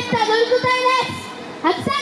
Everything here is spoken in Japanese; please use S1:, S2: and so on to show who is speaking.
S1: です。